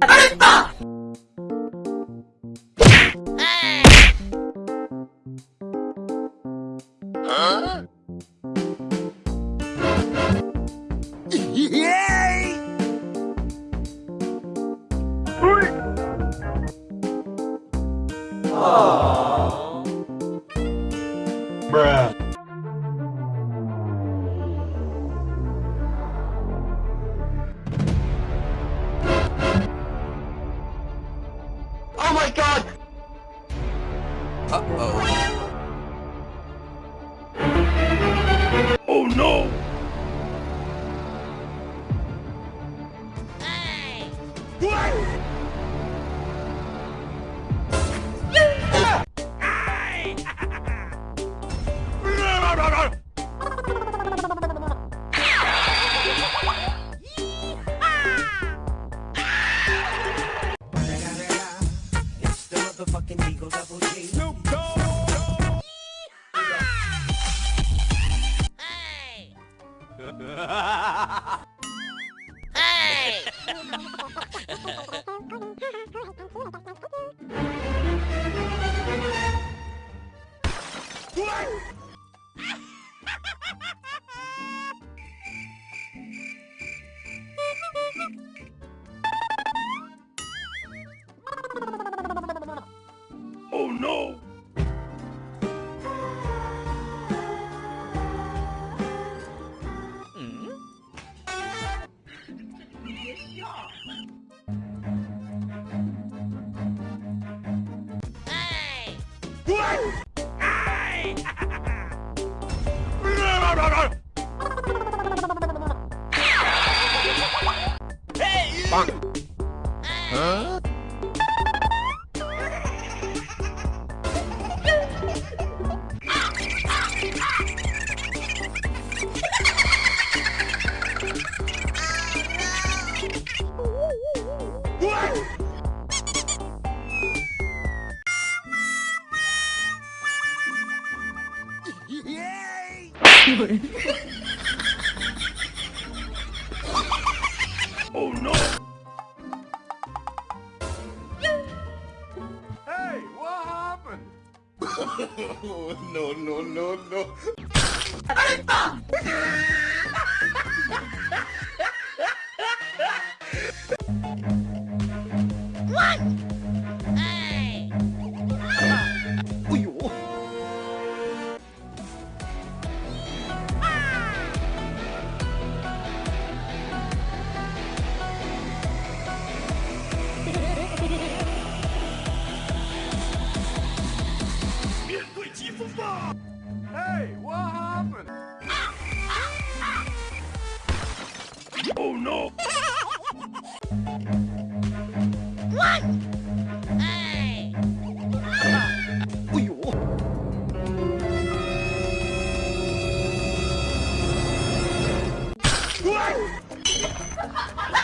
잘했다! 아! 아! 어? Uh-oh. Oh no! It's the motherfucking Eagle Double G. Snoop Dogg. Oh Bonk. Huh? Oh no! Hey, what happened? no, no, no, no. Hey, what happened? oh no! what? Hey! what?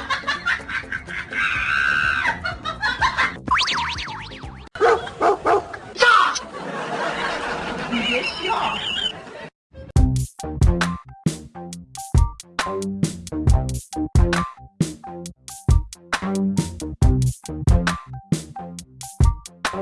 Thank you.